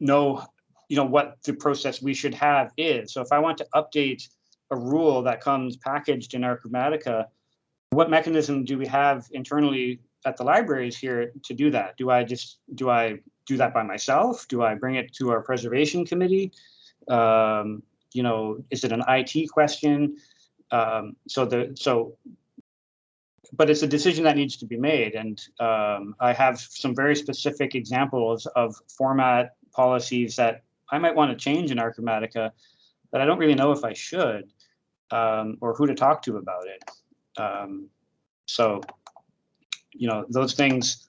S2: know, you know, what the process we should have is. So if I want to update a rule that comes packaged in Archivematica, what mechanism do we have internally at the libraries here to do that? Do I just, do I do that by myself? Do I bring it to our preservation committee? Um, you know, is it an IT question? Um, so the, so, but it's a decision that needs to be made. And um, I have some very specific examples of format policies that I might want to change in Archivematica, but I don't really know if I should um, or who to talk to about it. Um, so, you know, those things,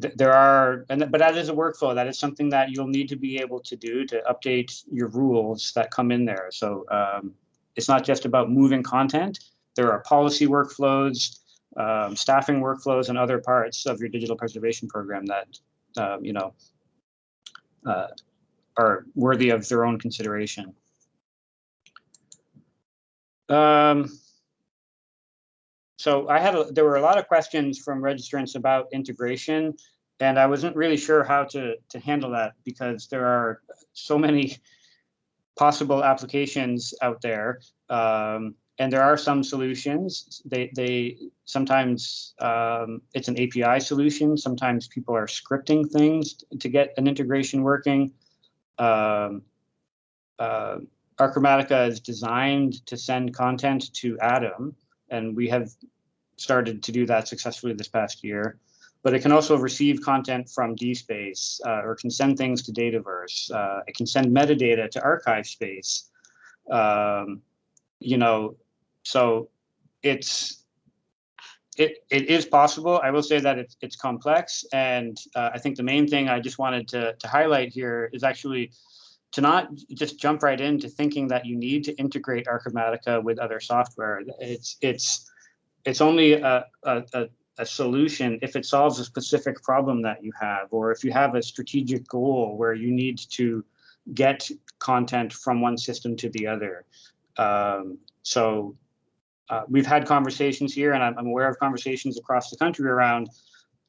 S2: th there are, and but that is a workflow. That is something that you'll need to be able to do to update your rules that come in there. So um, it's not just about moving content. There are policy workflows, um, staffing workflows, and other parts of your digital preservation program that, um, you know, uh, are worthy of their own consideration. Um, so I had a, there were a lot of questions from registrants about integration, and I wasn't really sure how to to handle that because there are so many possible applications out there, um, and there are some solutions. They they sometimes um, it's an API solution. Sometimes people are scripting things to get an integration working. Um, uh, Archivematica is designed to send content to Atom, and we have started to do that successfully this past year. But it can also receive content from DSpace uh, or can send things to Dataverse. Uh, it can send metadata to ArchivesSpace. Um, you know, so it's it it is possible. I will say that it's it's complex, and uh, I think the main thing I just wanted to to highlight here is actually to not just jump right into thinking that you need to integrate Archivematica with other software. It's it's it's only a, a, a, solution if it solves a specific problem that you have, or if you have a strategic goal where you need to get content from one system to the other. Um, so uh, we've had conversations here, and I'm, I'm aware of conversations across the country around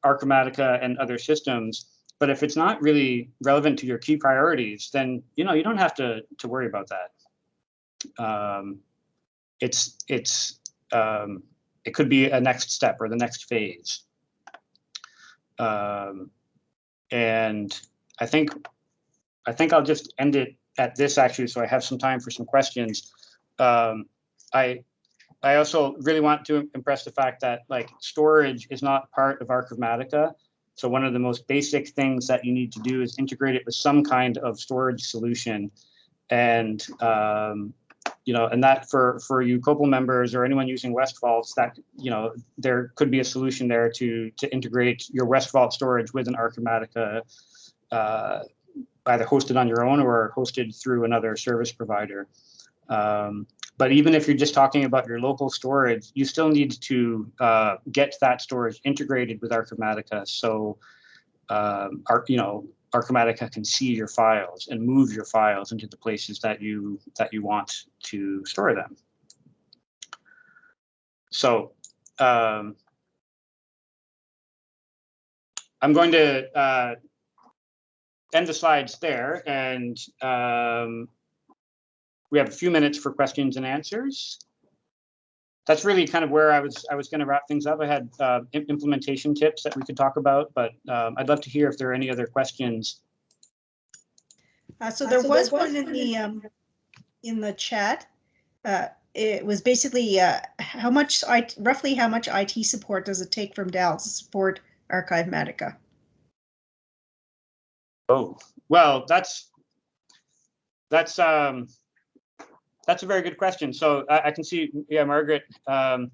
S2: Archivematica and other systems but if it's not really relevant to your key priorities, then you know you don't have to to worry about that. Um, it's it's um, it could be a next step or the next phase. Um, and I think I think I'll just end it at this actually, so I have some time for some questions. Um, I I also really want to impress the fact that like storage is not part of Archivematica. So one of the most basic things that you need to do is integrate it with some kind of storage solution. And, um, you know, and that for, for you COPPUL members or anyone using West Vaults, that, you know, there could be a solution there to, to integrate your West Vault storage with an Archivematica uh, either hosted on your own or hosted through another service provider. Um, but even if you're just talking about your local storage, you still need to uh, get that storage integrated with Archivematica. So, um, our, you know, Archivematica can see your files and move your files into the places that you that you want to store them. So, um, I'm going to uh, end the slides there and um, we have a few minutes for questions and answers. That's really kind of where I was I was going to wrap things up. I had uh, implementation tips that we could talk about, but um, I'd love to hear if there are any other questions.
S1: Uh, so there was one in the um, in the chat. Uh, it was basically uh, how much I roughly how much IT support does it take from Dell to support Archive Archivematica?
S2: Oh well, that's that's um, that's a very good question. So I, I can see, yeah, Margaret um,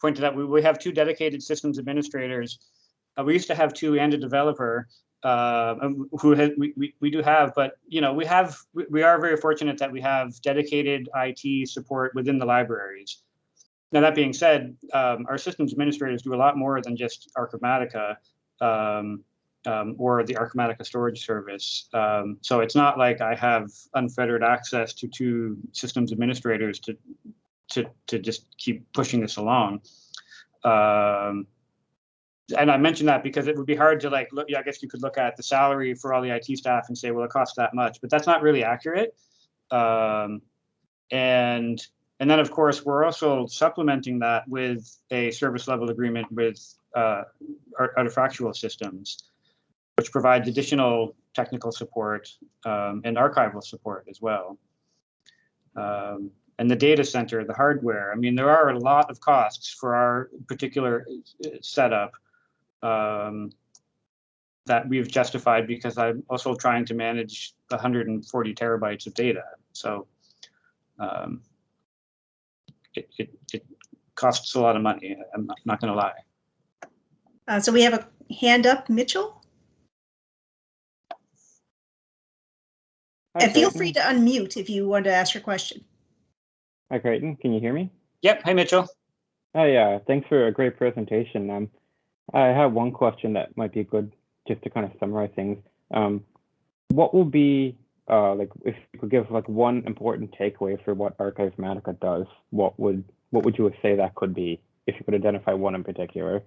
S2: pointed out we, we have two dedicated systems administrators. Uh, we used to have two and a developer uh, um, who we, we, we do have, but you know, we have, we, we are very fortunate that we have dedicated IT support within the libraries. Now, that being said, um, our systems administrators do a lot more than just Archivematica. Um, um, or the Archivematica storage service. Um, so it's not like I have unfettered access to two systems administrators to to to just keep pushing this along. Um, and I mentioned that because it would be hard to like look. Yeah, I guess you could look at the salary for all the IT staff and say, well, it costs that much, but that's not really accurate. Um, and and then of course we're also supplementing that with a service level agreement with uh, artifactual systems, which provides additional technical support um, and archival support as well. Um, and the data center, the hardware. I mean, there are a lot of costs for our particular uh, setup um, that we've justified because I'm also trying to manage 140 terabytes of data. So um, it, it, it costs a lot of money. I'm not, not going to lie.
S1: Uh, so we have a hand up, Mitchell.
S3: Hi,
S1: And feel
S3: Creighton.
S1: free to unmute if you want to ask your question.
S3: Hi, Creighton. Can you hear me?
S2: Yep. Hi, Mitchell.
S3: Oh, yeah. Thanks for a great presentation. Um, I have one question that might be good just to kind of summarize things. Um, what will be, uh, like, if you could give like one important takeaway for what Archivematica does, what would what would you say that could be if you could identify one in particular?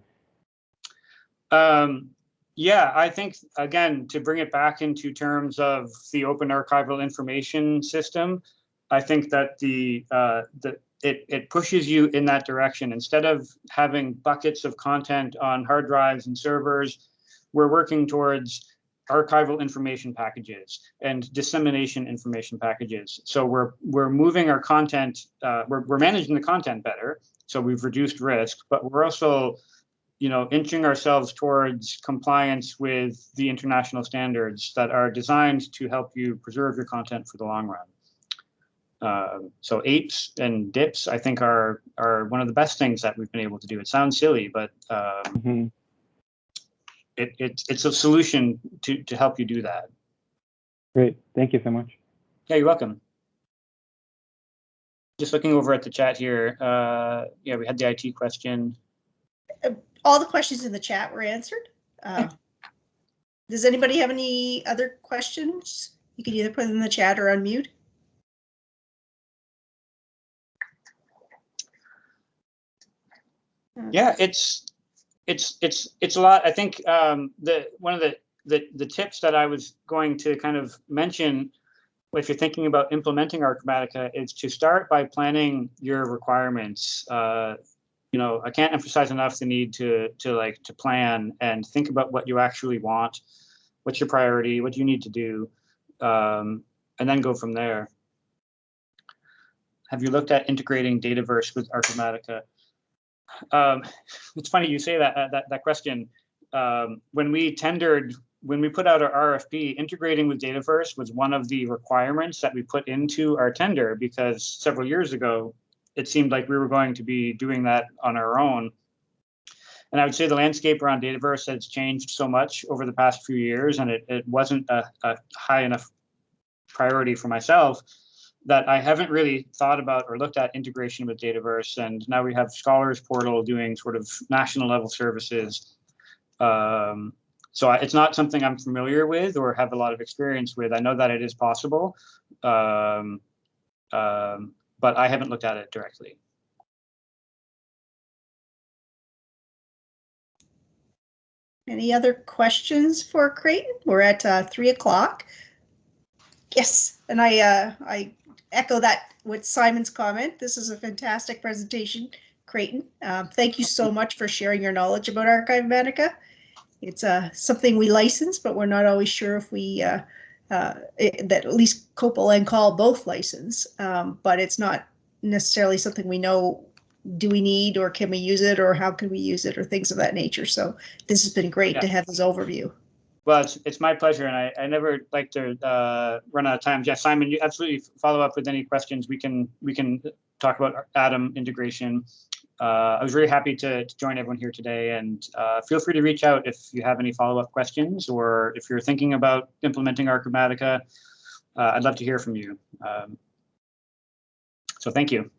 S2: Um, yeah, I think again to bring it back into terms of the open archival information system, I think that the uh, the it it pushes you in that direction instead of having buckets of content on hard drives and servers. We're working towards archival information packages and dissemination information packages. So we're we're moving our content, uh, we're we're managing the content better. So we've reduced risk, but we're also you know, inching ourselves towards compliance with the international standards that are designed to help you preserve your content for the long run. Uh, so AIPs and dips, I think, are are one of the best things that we've been able to do. It sounds silly, but um,
S3: Mhm.
S2: it, it it's a solution to to help you do that.
S3: Great. Thank you so much.
S2: Yeah, you're welcome. Just looking over at the chat here. Uh, yeah, we had the IT question.
S1: All the questions in the chat were answered. Uh, Does anybody have any other questions? You can either put them in the chat or unmute.
S2: Yeah, it's it's it's it's a lot. I think um, the one of the, the the tips that I was going to kind of mention, if you're thinking about implementing Archivematica, is to start by planning your requirements. Uh, you know, I can't emphasize enough the need to to like to plan and think about what you actually want, what's your priority, what do you need to do, um, and then go from there. Have you looked at integrating Dataverse with Archivematica? Um, it's funny you say that uh, that that question. Um, when we tendered, when we put out our RFP, integrating with Dataverse was one of the requirements that we put into our tender because several years ago, it seemed like we were going to be doing that on our own. And I would say the landscape around Dataverse has changed so much over the past few years, and it, it wasn't a, a high enough priority for myself that I haven't really thought about or looked at integration with Dataverse. And now we have Scholars Portal doing sort of national level services. Um, so I- it's not something I'm familiar with or have a lot of experience with. I know that it is possible, um, um, but I haven't looked at it directly.
S1: Any other questions for Creighton? We're at uh, three o'clock. Yes, and I uh, I echo that with Simon's comment. This is a fantastic presentation, Creighton. Um, thank you so much for sharing your knowledge about Archivematica. It's uh, something we license, but we're not always sure if we uh, it, that at least COPPUL and CAUL both license, um, but it's not necessarily something we know. Do we need or can we use it or how can we use it or things of that nature? So this has been great to have this overview.
S2: Well, it's, it's my pleasure, and I, I never like to uh, run out of time. Yes, Simon, you absolutely follow up with any questions. We can we can talk about Atom integration. Uh, I was very happy to, to join everyone here today, and uh, feel free to reach out if you have any follow up questions or if you're thinking about implementing Archivematica. Uh, I'd love to hear from you. Um, so thank you.